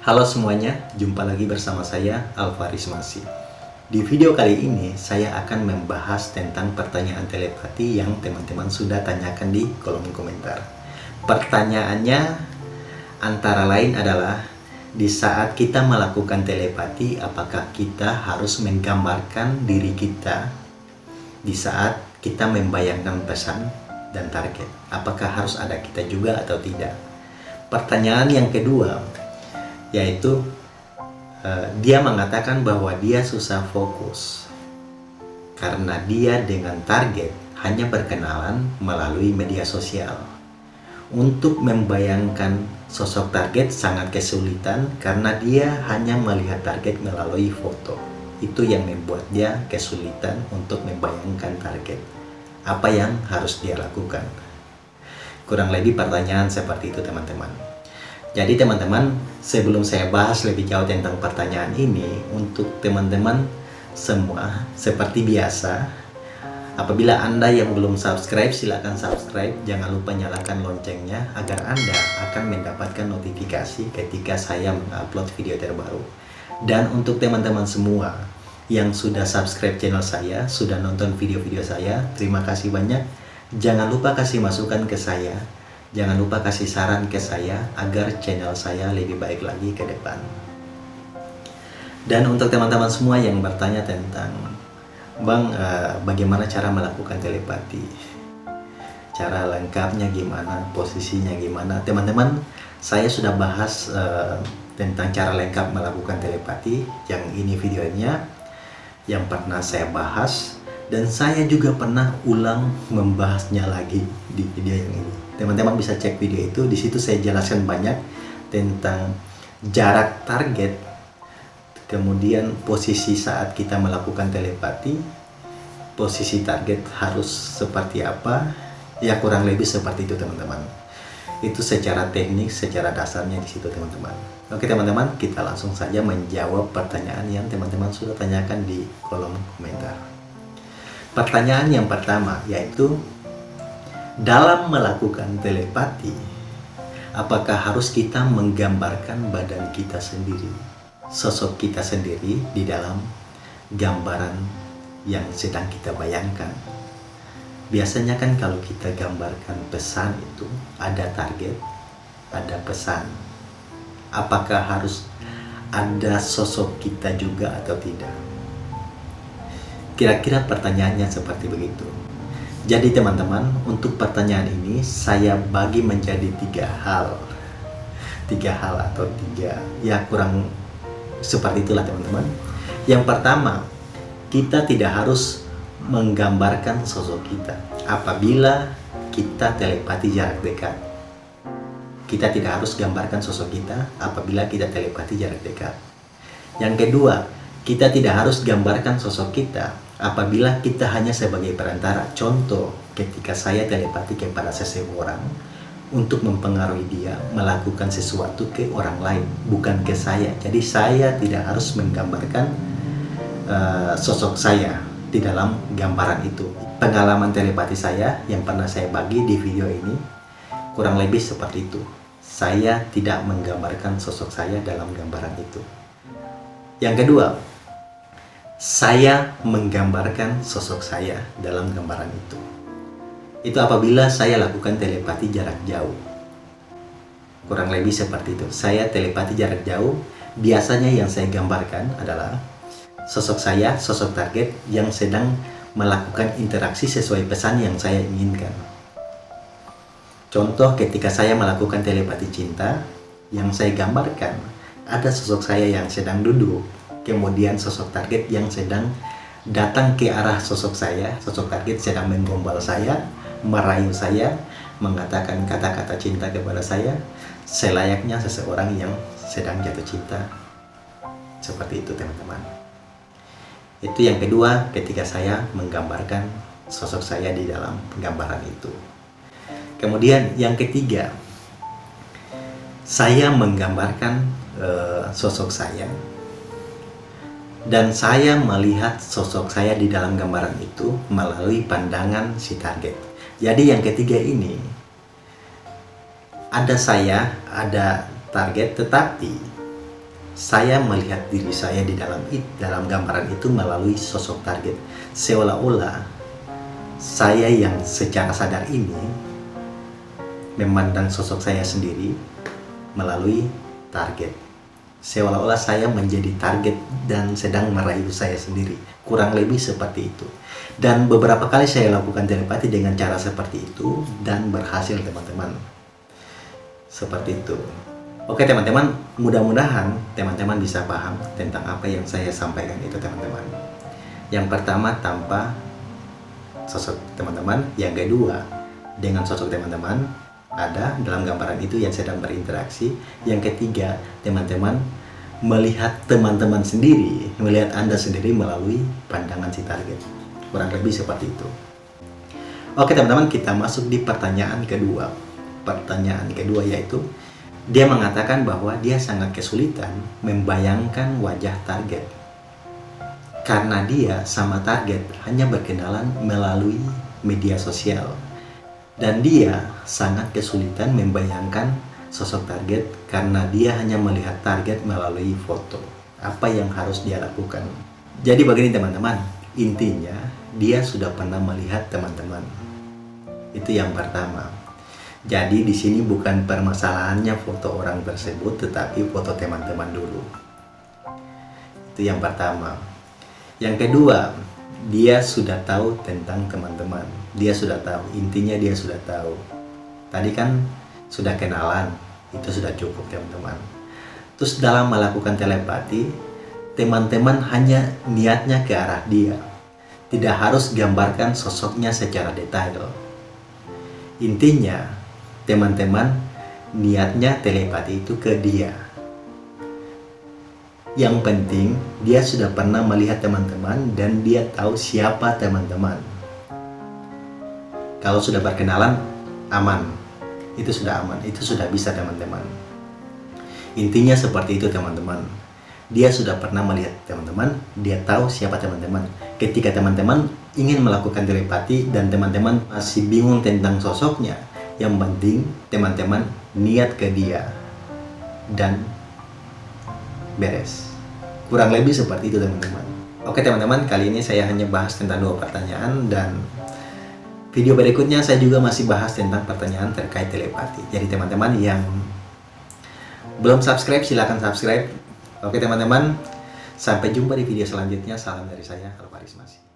Halo semuanya, jumpa lagi bersama saya Alvaris Masih. Di video kali ini saya akan membahas tentang pertanyaan telepati yang teman-teman sudah tanyakan di kolom komentar. Pertanyaannya antara lain adalah di saat kita melakukan telepati apakah kita harus menggambarkan diri kita di saat kita membayangkan pesan dan target. Apakah harus ada kita juga atau tidak? Pertanyaan yang kedua yaitu uh, dia mengatakan bahwa dia susah fokus karena dia dengan target hanya berkenalan melalui media sosial. Untuk membayangkan sosok target sangat kesulitan karena dia hanya melihat target melalui foto. Itu yang membuat dia kesulitan untuk membayangkan target. Apa yang harus dia lakukan? Kurang lebih pertanyaan seperti itu teman-teman. Jadi teman-teman, sebelum saya bahas lebih jauh tentang pertanyaan ini, untuk teman-teman semua, seperti biasa, apabila Anda yang belum subscribe, silakan subscribe. Jangan lupa nyalakan loncengnya agar Anda akan mendapatkan notifikasi ketika saya mengupload video terbaru. Dan untuk teman-teman semua yang sudah subscribe channel saya, sudah nonton video-video saya, terima kasih banyak. Jangan lupa kasih masukan ke saya Jangan lupa kasih saran ke saya agar channel saya lebih baik lagi ke depan. Dan untuk teman-teman semua yang bertanya tentang Bang, uh, bagaimana cara melakukan telepati? Cara lengkapnya gimana? Posisinya gimana? Teman-teman, saya sudah bahas uh, tentang cara lengkap melakukan telepati. Yang ini videonya yang pernah saya bahas dan saya juga pernah ulang membahasnya lagi di video yang ini. Teman-teman bisa cek video itu. Di situ saya jelaskan banyak tentang jarak target kemudian posisi saat kita melakukan telepati posisi target harus seperti apa ya kurang lebih seperti itu teman-teman. Itu secara teknik secara dasarnya di situ teman-teman. Oke teman-teman kita langsung saja menjawab pertanyaan yang teman-teman sudah tanyakan di kolom komentar pertanyaan yang pertama yaitu dalam melakukan telepati, apakah harus kita menggambarkan badan kita sendiri, sosok kita sendiri di dalam gambaran yang sedang kita bayangkan? Biasanya kan kalau kita gambarkan pesan itu ada target, ada pesan. Apakah harus ada sosok kita juga atau tidak? Kira-kira pertanyaannya seperti begitu. Jadi teman-teman, untuk pertanyaan ini saya bagi menjadi tiga hal. Tiga hal atau tiga, ya kurang seperti itulah teman-teman. Yang pertama, kita tidak harus menggambarkan sosok kita. Apabila kita telepati jarak dekat. Kita tidak harus gambarkan sosok kita apabila kita telepati jarak dekat. Yang kedua, kita tidak harus gambarkan sosok kita apabila kita hanya sebagai perantara. Contoh, ketika saya telepati kepada seseorang untuk mempengaruhi dia melakukan sesuatu ke orang lain, bukan ke saya. Jadi saya tidak harus menggambarkan uh, sosok saya di dalam gambaran itu. Pengalaman telepati saya yang pernah saya bagi di video ini kurang lebih seperti itu. Saya tidak menggambarkan sosok saya dalam gambaran itu. Yang kedua, saya menggambarkan sosok saya dalam gambaran itu. Itu apabila saya lakukan telepati jarak jauh. Kurang lebih seperti itu. Saya telepati jarak jauh, biasanya yang saya gambarkan adalah sosok saya, sosok target yang sedang melakukan interaksi sesuai pesan yang saya inginkan. Contoh ketika saya melakukan telepati cinta, yang saya gambarkan ada sosok saya yang sedang duduk kemudian sosok target yang sedang datang ke arah sosok saya, sosok target sedang menggombal saya, merayu saya, mengatakan kata-kata cinta kepada saya, selayaknya seseorang yang sedang jatuh cinta. Seperti itu teman-teman. Itu yang kedua ketika saya menggambarkan sosok saya di dalam gambaran itu. Kemudian yang ketiga, saya menggambarkan uh, sosok saya dan saya melihat sosok saya di dalam gambaran itu melalui pandangan si target. Jadi yang ketiga ini ada saya, ada target, tetapi saya melihat diri saya di dalam dalam gambaran itu melalui sosok target. Seolah-olah saya yang secara sadar ini memandang sosok saya sendiri melalui target. Seolah-olah saya menjadi target dan sedang merayu saya sendiri. Kurang lebih seperti itu. Dan beberapa kali saya lakukan telepati dengan cara seperti itu dan berhasil teman-teman. Seperti itu. Oke teman-teman, mudah-mudahan teman-teman bisa paham tentang apa yang saya sampaikan itu teman-teman. Yang pertama tanpa sosok teman-teman, yang kedua dengan sosok teman-teman, ada dalam gambaran itu yang sedang berinteraksi. Yang ketiga, teman-teman melihat teman-teman sendiri, melihat Anda sendiri melalui pandangan si target. Kurang lebih seperti itu. Oke teman-teman, kita masuk di pertanyaan kedua. Pertanyaan kedua yaitu, dia mengatakan bahwa dia sangat kesulitan membayangkan wajah target. Karena dia sama target hanya berkenalan melalui media sosial dan dia sangat kesulitan membayangkan sosok target karena dia hanya melihat target melalui foto. Apa yang harus dia lakukan? Jadi begini teman-teman, intinya dia sudah pernah melihat teman-teman. Itu yang pertama. Jadi di sini bukan permasalahannya foto orang tersebut, tetapi foto teman-teman dulu. Itu yang pertama. Yang kedua, dia sudah tahu tentang teman-teman dia sudah tahu intinya dia sudah tahu. Tadi kan sudah kenalan itu sudah cukup teman-teman. Terus dalam melakukan telepati teman-teman hanya niatnya ke arah dia. Tidak harus gambarkan sosoknya secara detail. Intinya teman-teman niatnya telepati itu ke dia. Yang penting, dia sudah pernah melihat teman-teman dan dia tahu siapa teman-teman. Kalau sudah berkenalan, aman. Itu sudah aman, itu sudah bisa teman-teman. Intinya seperti itu teman-teman. Dia sudah pernah melihat teman-teman, dia tahu siapa teman-teman. Ketika teman-teman ingin melakukan telepati dan teman-teman masih bingung tentang sosoknya, yang penting teman-teman niat ke dia dan beres. Kurang lebih seperti itu teman-teman. Oke teman-teman, kali ini saya hanya bahas tentang dua pertanyaan dan video berikutnya saya juga masih bahas tentang pertanyaan terkait telepati. Jadi teman-teman yang belum subscribe silahkan subscribe. Oke teman-teman, sampai jumpa di video selanjutnya. Salam dari saya, Alvaris Masih.